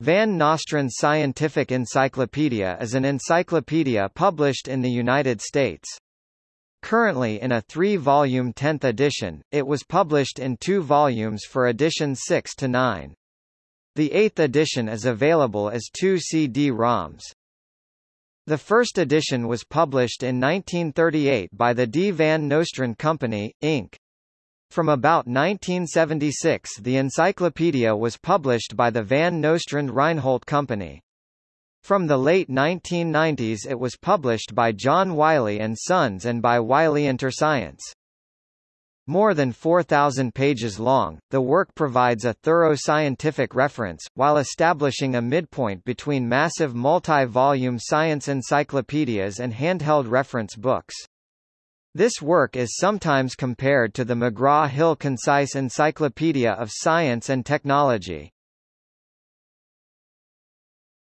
Van Nostrand Scientific Encyclopedia is an encyclopedia published in the United States. Currently in a three-volume 10th edition, it was published in two volumes for editions 6 to 9. The 8th edition is available as two CD-ROMs. The first edition was published in 1938 by the D. Van Nostrand Company, Inc. From about 1976 the encyclopedia was published by the Van Nostrand Reinhold Company. From the late 1990s it was published by John Wiley & Sons and by Wiley InterScience. More than 4,000 pages long, the work provides a thorough scientific reference, while establishing a midpoint between massive multi-volume science encyclopedias and handheld reference books. This work is sometimes compared to the McGraw-Hill Concise Encyclopedia of Science and Technology.